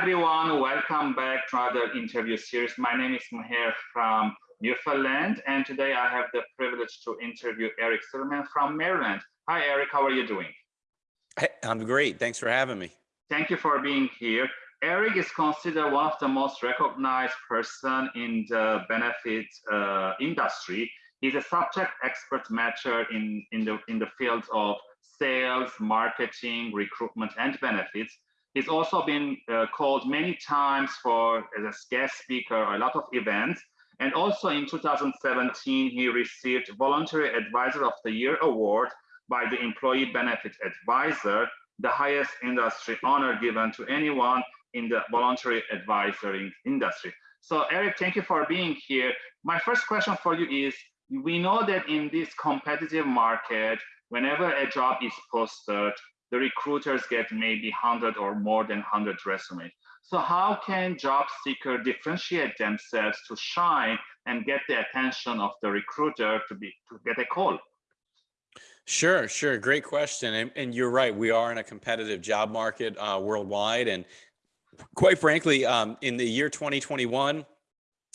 everyone, welcome back to another interview series. My name is Maher from Newfoundland, and today I have the privilege to interview Eric Silverman from Maryland. Hi, Eric, how are you doing? Hey, I'm great. Thanks for having me. Thank you for being here. Eric is considered one of the most recognized person in the benefits uh, industry. He's a subject expert matcher in, in, the, in the fields of sales, marketing, recruitment, and benefits. He's also been uh, called many times for as a guest speaker, a lot of events. And also in 2017, he received Voluntary Advisor of the Year award by the Employee Benefit Advisor, the highest industry honor given to anyone in the voluntary advisory industry. So Eric, thank you for being here. My first question for you is, we know that in this competitive market, whenever a job is posted, the recruiters get maybe 100 or more than 100 resumes. So how can job seeker differentiate themselves to shine and get the attention of the recruiter to be to get a call? Sure, sure. Great question. And, and you're right. We are in a competitive job market uh, worldwide. And quite frankly, um, in the year 2021,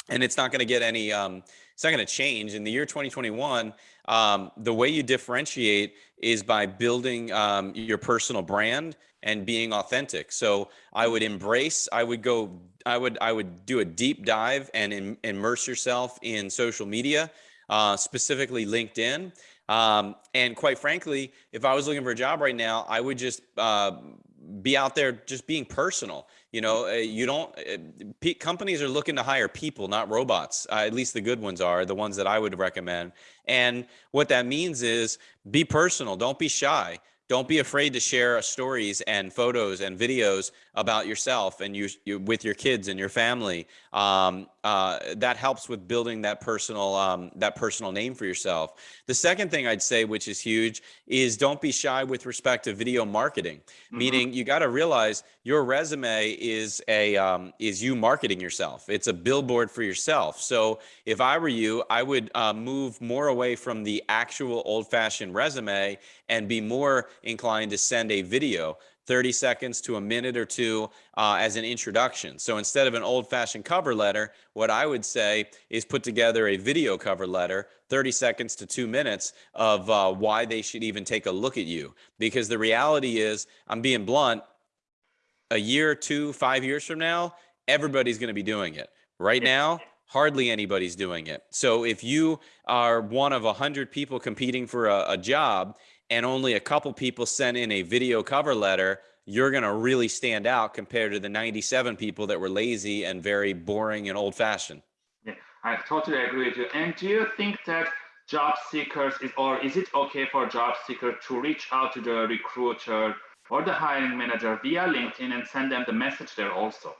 and it's not going to get any, um, it's not going to change. In the year 2021, um, the way you differentiate is by building um, your personal brand and being authentic. So I would embrace, I would go, I would, I would do a deep dive and in, immerse yourself in social media, uh, specifically LinkedIn. Um, and quite frankly, if I was looking for a job right now, I would just uh, be out there just being personal. You know, uh, you don't, uh, companies are looking to hire people, not robots. Uh, at least the good ones are, the ones that I would recommend. And what that means is be personal, don't be shy don't be afraid to share stories and photos and videos about yourself and you, you with your kids and your family. Um, uh, that helps with building that personal um, that personal name for yourself. The second thing I'd say, which is huge, is don't be shy with respect to video marketing. Mm -hmm. Meaning, you got to realize your resume is a um, is you marketing yourself. It's a billboard for yourself. So if I were you, I would uh, move more away from the actual old-fashioned resume and be more inclined to send a video 30 seconds to a minute or two uh, as an introduction. So instead of an old fashioned cover letter, what I would say is put together a video cover letter, 30 seconds to two minutes of uh, why they should even take a look at you. Because the reality is, I'm being blunt, a year, two, five years from now, everybody's going to be doing it. Right now, hardly anybody's doing it. So if you are one of a hundred people competing for a, a job and only a couple people sent in a video cover letter, you're going to really stand out compared to the 97 people that were lazy and very boring and old fashioned. Yeah, I totally agree with you. And do you think that job seekers is, or is it okay for job seekers to reach out to the recruiter or the hiring manager via LinkedIn and send them the message there also?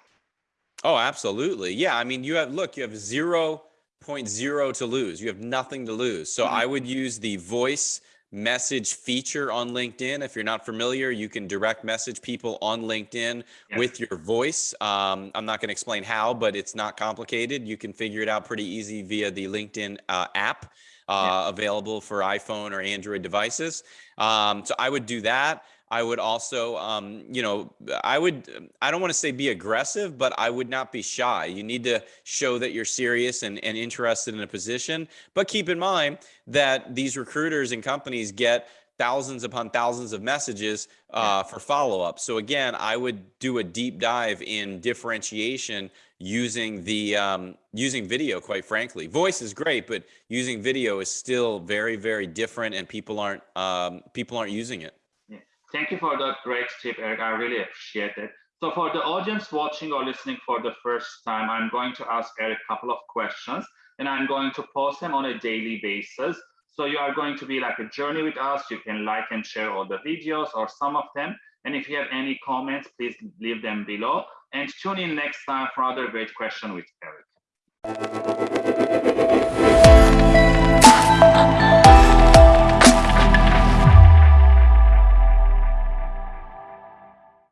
Oh, absolutely. Yeah. I mean, you have, look, you have 0.0 to lose. You have nothing to lose. So mm -hmm. I would use the voice message feature on LinkedIn. If you're not familiar, you can direct message people on LinkedIn with your voice. Um, I'm not going to explain how, but it's not complicated. You can figure it out pretty easy via the LinkedIn uh, app uh, yeah. available for iPhone or Android devices. Um, so I would do that. I would also, um, you know, I would, I don't want to say be aggressive, but I would not be shy. You need to show that you're serious and, and interested in a position. But keep in mind that these recruiters and companies get thousands upon thousands of messages uh, for follow up. So again, I would do a deep dive in differentiation using the um, using video. Quite frankly, voice is great, but using video is still very very different, and people aren't um, people aren't using it. Thank you for that great tip, Eric. I really appreciate it. So for the audience watching or listening for the first time, I'm going to ask Eric a couple of questions and I'm going to post them on a daily basis. So you are going to be like a journey with us. You can like and share all the videos or some of them. And if you have any comments, please leave them below and tune in next time for another great question with Eric.